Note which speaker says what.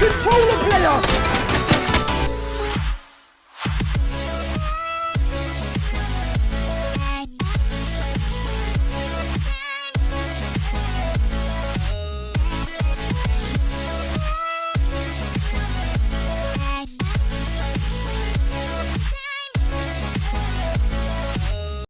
Speaker 1: controller player!